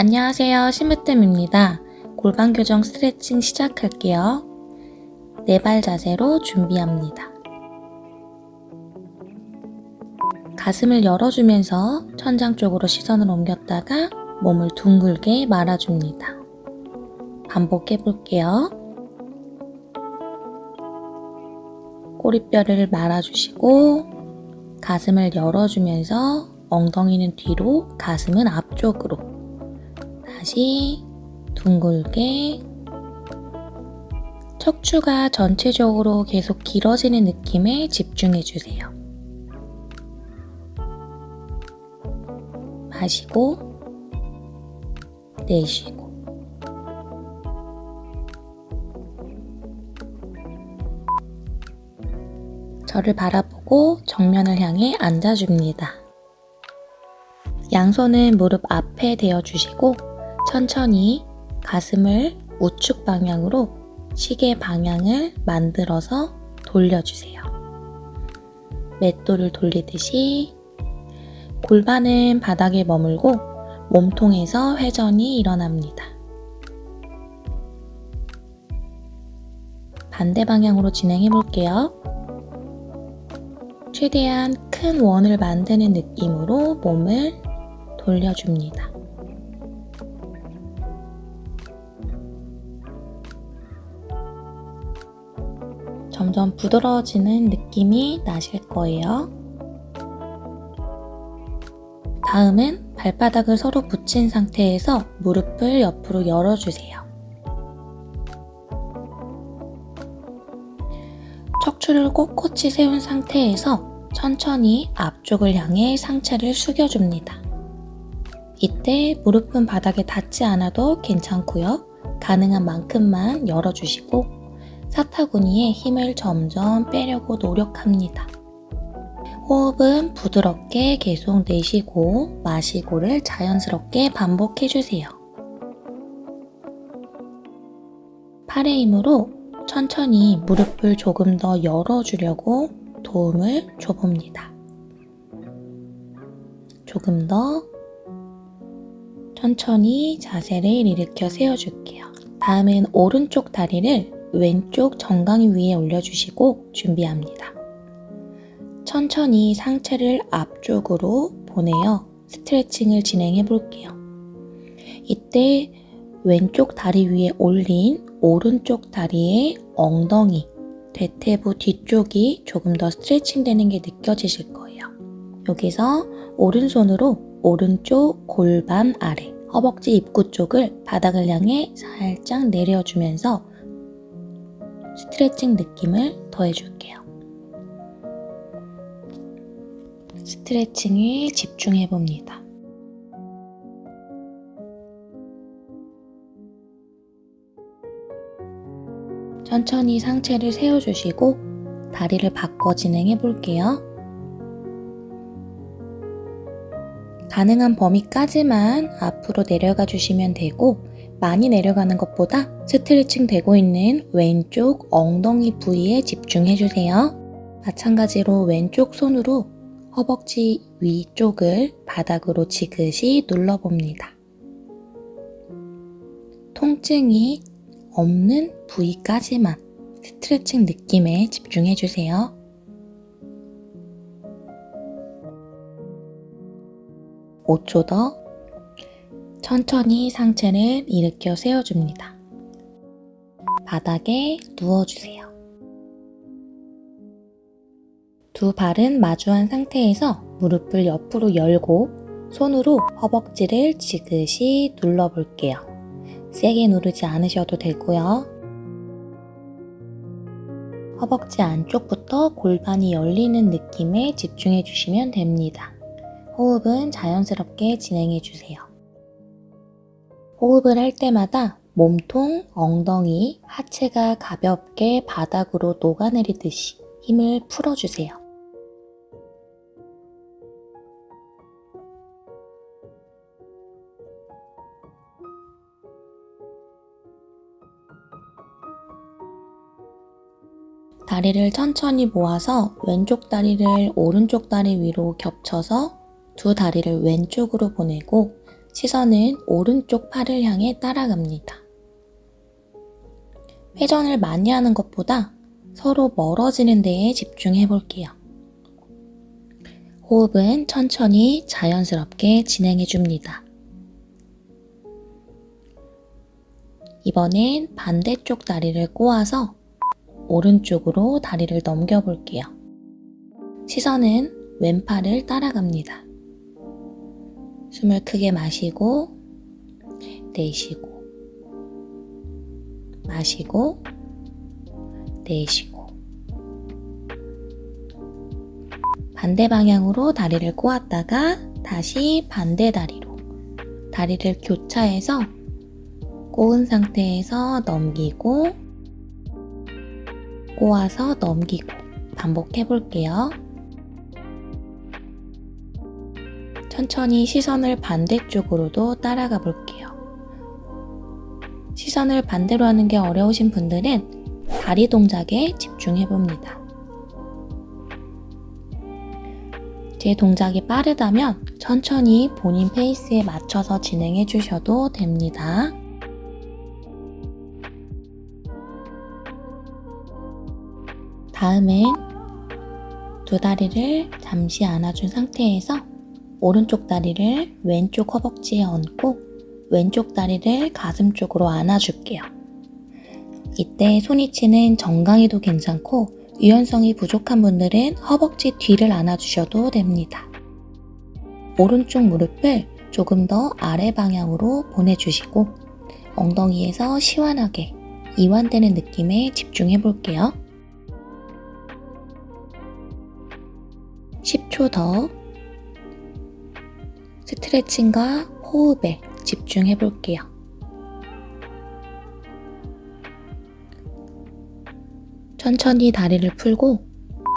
안녕하세요. 심으뜸입니다. 골반 교정 스트레칭 시작할게요. 네 발 자세로 준비합니다. 가슴을 열어주면서 천장 쪽으로 시선을 옮겼다가 몸을 둥글게 말아줍니다. 반복해 볼게요. 꼬리뼈를 말아주시고 가슴을 열어주면서 엉덩이는 뒤로 가슴은 앞쪽으로 다시 둥글게 척추가 전체적으로 계속 길어지는 느낌에 집중해 주세요. 마시고 내쉬고 저를 바라보고 정면을 향해 앉아줍니다. 양손은 무릎 앞에 대어주시고 천천히 가슴을 우측 방향으로 시계 방향을 만들어서 돌려주세요. 맷돌을 돌리듯이 골반은 바닥에 머물고 몸통에서 회전이 일어납니다. 반대 방향으로 진행해 볼게요. 최대한 큰 원을 만드는 느낌으로 몸을 돌려줍니다. 점점 부드러워지는 느낌이 나실 거예요. 다음은 발바닥을 서로 붙인 상태에서 무릎을 옆으로 열어주세요. 척추를 꼿꼿이 세운 상태에서 천천히 앞쪽을 향해 상체를 숙여줍니다. 이때 무릎은 바닥에 닿지 않아도 괜찮고요. 가능한 만큼만 열어주시고 사타구니에 힘을 점점 빼려고 노력합니다. 호흡은 부드럽게 계속 내쉬고 마시고를 자연스럽게 반복해주세요. 팔의 힘으로 천천히 무릎을 조금 더 열어주려고 도움을 줘봅니다. 조금 더 천천히 자세를 일으켜 세워줄게요. 다음은 오른쪽 다리를 왼쪽 정강이 위에 올려주시고 준비합니다. 천천히 상체를 앞쪽으로 보내어 스트레칭을 진행해 볼게요. 이때 왼쪽 다리 위에 올린 오른쪽 다리의 엉덩이, 대퇴부 뒤쪽이 조금 더 스트레칭 되는 게 느껴지실 거예요. 여기서 오른손으로 오른쪽 골반 아래 허벅지 입구 쪽을 바닥을 향해 살짝 내려주면서 스트레칭 느낌을 더해줄게요. 스트레칭에 집중해 봅니다. 천천히 상체를 세워주시고 다리를 바꿔 진행해 볼게요. 가능한 범위까지만 앞으로 내려가 주시면 되고 많이 내려가는 것보다 스트레칭 되고 있는 왼쪽 엉덩이 부위에 집중해 주세요. 마찬가지로 왼쪽 손으로 허벅지 위쪽을 바닥으로 지그시 눌러봅니다. 통증이 없는 부위까지만 스트레칭 느낌에 집중해 주세요. 5초 더 천천히 상체를 일으켜 세워줍니다. 바닥에 누워주세요. 두 발은 마주한 상태에서 무릎을 옆으로 열고 손으로 허벅지를 지그시 눌러볼게요. 세게 누르지 않으셔도 되고요. 허벅지 안쪽부터 골반이 열리는 느낌에 집중해 주시면 됩니다. 호흡은 자연스럽게 진행해 주세요. 호흡을 할 때마다 몸통, 엉덩이, 하체가 가볍게 바닥으로 녹아내리듯이 힘을 풀어주세요. 다리를 천천히 모아서 왼쪽 다리를 오른쪽 다리 위로 겹쳐서 두 다리를 왼쪽으로 보내고 시선은 오른쪽 팔을 향해 따라갑니다. 회전을 많이 하는 것보다 서로 멀어지는 데에 집중해 볼게요. 호흡은 천천히 자연스럽게 진행해 줍니다. 이번엔 반대쪽 다리를 꼬아서 오른쪽으로 다리를 넘겨 볼게요. 시선은 왼팔을 따라갑니다. 숨을 크게 마시고 내쉬고 마시고 내쉬고 반대 방향으로 다리를 꼬았다가 다시 반대 다리로 다리를 교차해서 꼬은 상태에서 넘기고 꼬아서 넘기고 반복해 볼게요. 천천히 시선을 반대쪽으로도 따라가 볼게요. 시선을 반대로 하는 게 어려우신 분들은 다리 동작에 집중해 봅니다. 제 동작이 빠르다면 천천히 본인 페이스에 맞춰서 진행해 주셔도 됩니다. 다음은 두 다리를 잠시 안아준 상태에서 오른쪽 다리를 왼쪽 허벅지에 얹고 왼쪽 다리를 가슴 쪽으로 안아줄게요. 이때 손위치는 정강이도 괜찮고 유연성이 부족한 분들은 허벅지 뒤를 안아주셔도 됩니다. 오른쪽 무릎을 조금 더 아래 방향으로 보내주시고 엉덩이에서 시원하게 이완되는 느낌에 집중해 볼게요. 10초 더 스트레칭과 호흡에 집중해 볼게요. 천천히 다리를 풀고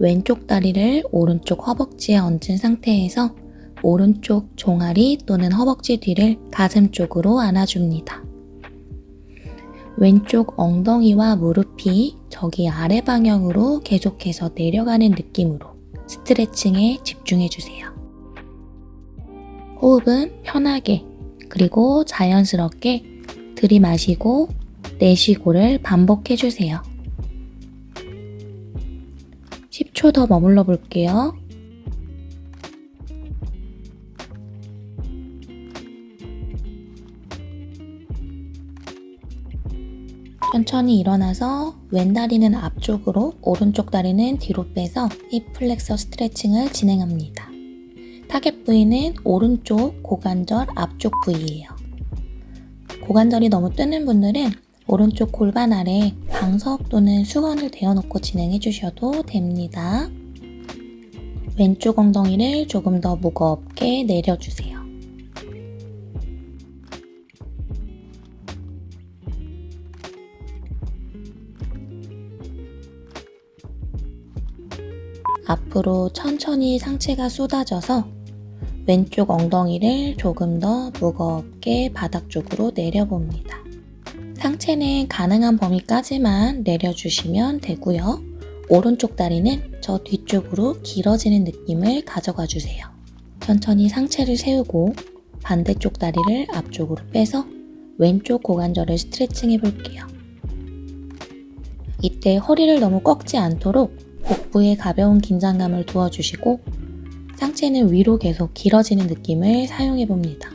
왼쪽 다리를 오른쪽 허벅지에 얹은 상태에서 오른쪽 종아리 또는 허벅지 뒤를 가슴 쪽으로 안아줍니다. 왼쪽 엉덩이와 무릎이 저기 아래 방향으로 계속해서 내려가는 느낌으로 스트레칭에 집중해 주세요. 호흡은 편하게 그리고 자연스럽게 들이마시고 내쉬고를 반복해 주세요. 10초 더 머물러 볼게요. 천천히 일어나서 왼 다리는 앞쪽으로 오른쪽 다리는 뒤로 빼서 hip flexor 스트레칭을 진행합니다. 타겟 부위는 오른쪽 고관절 앞쪽 부위예요. 고관절이 너무 뜨는 분들은 오른쪽 골반 아래 방석 또는 수건을 대어놓고 진행해 주셔도 됩니다. 왼쪽 엉덩이를 조금 더 무겁게 내려주세요. 앞으로 천천히 상체가 쏟아져서 왼쪽 엉덩이를 조금 더 무겁게 바닥 쪽으로 내려봅니다. 상체는 가능한 범위까지만 내려주시면 되고요. 오른쪽 다리는 저 뒤쪽으로 길어지는 느낌을 가져가 주세요. 천천히 상체를 세우고 반대쪽 다리를 앞쪽으로 빼서 왼쪽 고관절을 스트레칭 해볼게요. 이때 허리를 너무 꺾지 않도록 복부에 가벼운 긴장감을 두어주시고 상체는 위로 계속 길어지는 느낌을 사용해 봅니다.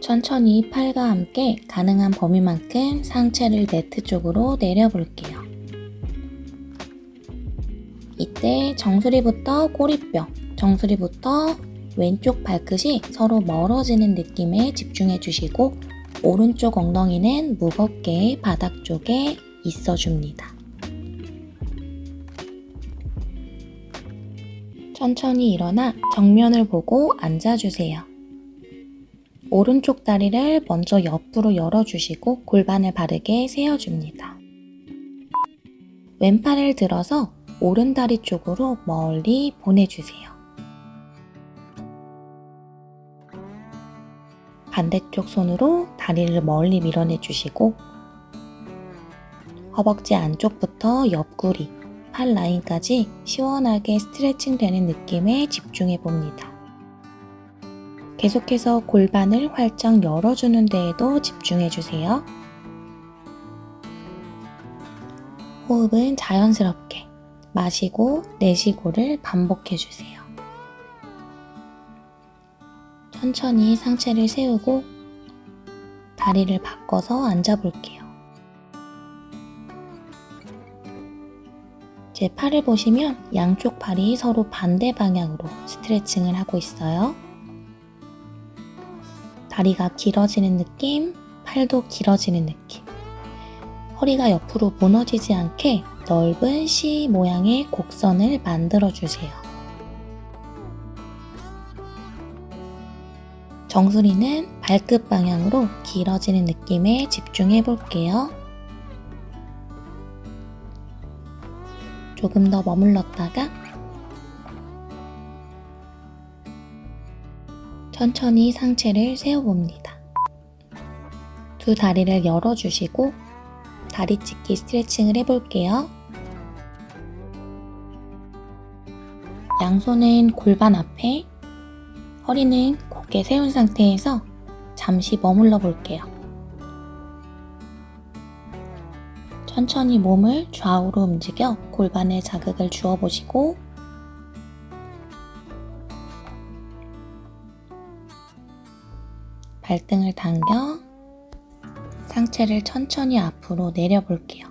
천천히 팔과 함께 가능한 범위만큼 상체를 매트 쪽으로 내려볼게요. 이때 정수리부터 꼬리뼈, 정수리부터 왼쪽 발끝이 서로 멀어지는 느낌에 집중해 주시고 오른쪽 엉덩이는 무겁게 바닥 쪽에 있어줍니다. 천천히 일어나 정면을 보고 앉아주세요. 오른쪽 다리를 먼저 옆으로 열어주시고 골반을 바르게 세워줍니다. 왼팔을 들어서 오른 다리 쪽으로 멀리 보내주세요. 반대쪽 손으로 다리를 멀리 밀어내 주시고 허벅지 안쪽부터 옆구리, 팔 라인까지 시원하게 스트레칭 되는 느낌에 집중해 봅니다. 계속해서 골반을 활짝 열어주는 데에도 집중해 주세요. 호흡은 자연스럽게 마시고 내쉬고를 반복해 주세요. 천천히 상체를 세우고 다리를 바꿔서 앉아 볼게요. 제 팔을 보시면 양쪽 팔이 서로 반대 방향으로 스트레칭을 하고 있어요. 다리가 길어지는 느낌, 팔도 길어지는 느낌. 허리가 옆으로 무너지지 않게 넓은 C 모양의 곡선을 만들어 주세요. 정수리는 발끝 방향으로 길어지는 느낌에 집중해 볼게요. 조금 더 머물렀다가 천천히 상체를 세워봅니다. 두 다리를 열어주시고 다리 찢기 스트레칭을 해볼게요. 양손은 골반 앞에, 허리는 곧게 세운 상태에서 잠시 머물러 볼게요. 천천히 몸을 좌우로 움직여 골반에 자극을 주어 보시고 발등을 당겨 상체를 천천히 앞으로 내려볼게요.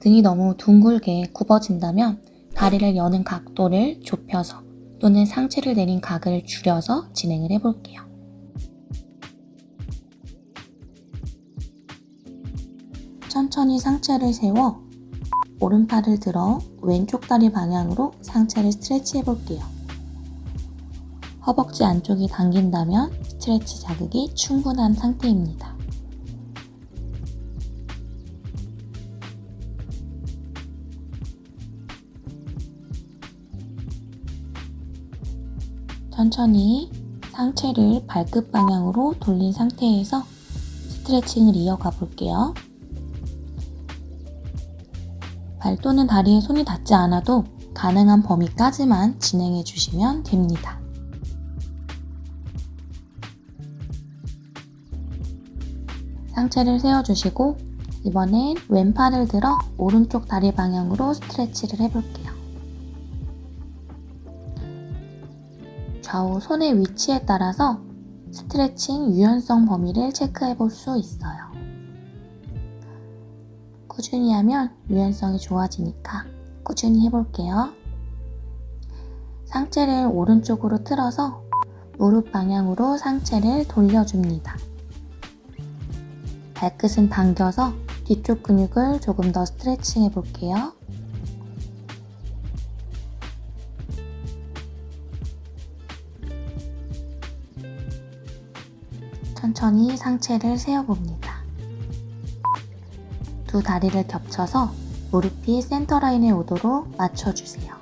등이 너무 둥글게 굽어진다면 다리를 여는 각도를 좁혀서 또는 상체를 내린 각을 줄여서 진행을 해볼게요. 천천히 상체를 세워 오른팔을 들어 왼쪽 다리 방향으로 상체를 스트레치 해볼게요. 허벅지 안쪽이 당긴다면 스트레치 자극이 충분한 상태입니다. 천천히 상체를 발끝 방향으로 돌린 상태에서 스트레칭을 이어가 볼게요. 발 또는 다리에 손이 닿지 않아도 가능한 범위까지만 진행해 주시면 됩니다. 상체를 세워주시고 이번엔 왼팔을 들어 오른쪽 다리 방향으로 스트레치를 해볼게요. 좌우 손의 위치에 따라서 스트레칭 유연성 범위를 체크해 볼 수 있어요. 꾸준히 하면 유연성이 좋아지니까 꾸준히 해볼게요. 상체를 오른쪽으로 틀어서 무릎 방향으로 상체를 돌려줍니다. 발끝은 당겨서 뒤쪽 근육을 조금 더 스트레칭 해볼게요. 천천히 상체를 세워봅니다. 두 다리를 겹쳐서 무릎이 센터라인에 오도록 맞춰주세요.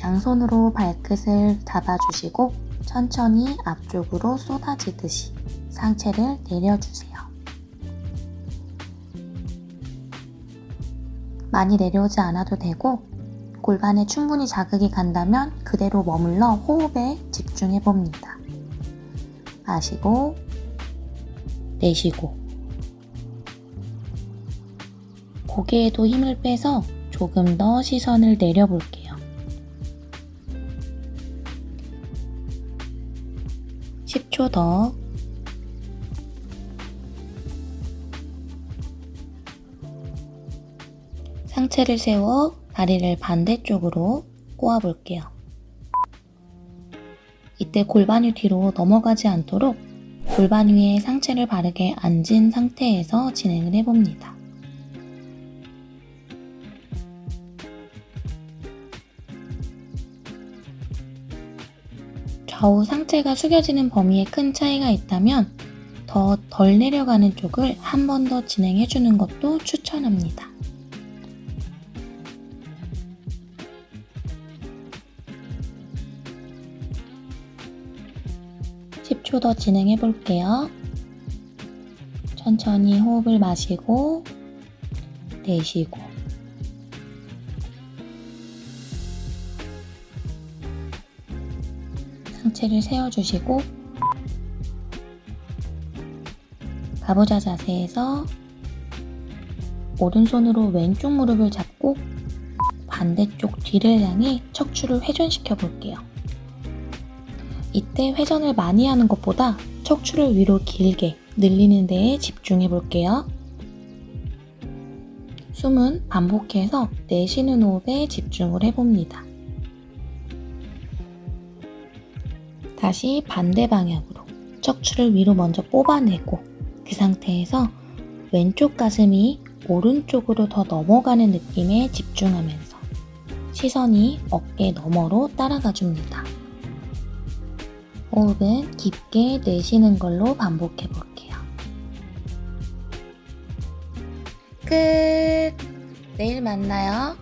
양손으로 발끝을 잡아주시고 천천히 앞쪽으로 쏟아지듯이 상체를 내려주세요. 많이 내려오지 않아도 되고 골반에 충분히 자극이 간다면 그대로 머물러 호흡에 집중해 봅니다. 마시고 내쉬고 고개에도 힘을 빼서 조금 더 시선을 내려볼게요. 10초 더 상체를 세워 다리를 반대쪽으로 꼬아 볼게요. 이때 골반이 뒤로 넘어가지 않도록 골반 위에 상체를 바르게 앉은 상태에서 진행을 해봅니다. 좌우 상체가 숙여지는 범위에 큰 차이가 있다면 더 덜 내려가는 쪽을 한 번 더 진행해주는 것도 추천합니다. 10초 더 진행해 볼게요. 천천히 호흡을 마시고 내쉬고 상체를 세워주시고 가부좌 자세에서 오른손으로 왼쪽 무릎을 잡고 반대쪽 뒤를 향해 척추를 회전시켜 볼게요. 이때 회전을 많이 하는 것보다 척추를 위로 길게 늘리는 데에 집중해 볼게요. 숨은 반복해서 내쉬는 호흡에 집중을 해봅니다. 다시 반대 방향으로 척추를 위로 먼저 뽑아내고 그 상태에서 왼쪽 가슴이 오른쪽으로 더 넘어가는 느낌에 집중하면서 시선이 어깨 너머로 따라가 줍니다. 호흡은 깊게 내쉬는 걸로 반복해 볼게요. 끝! 내일 만나요.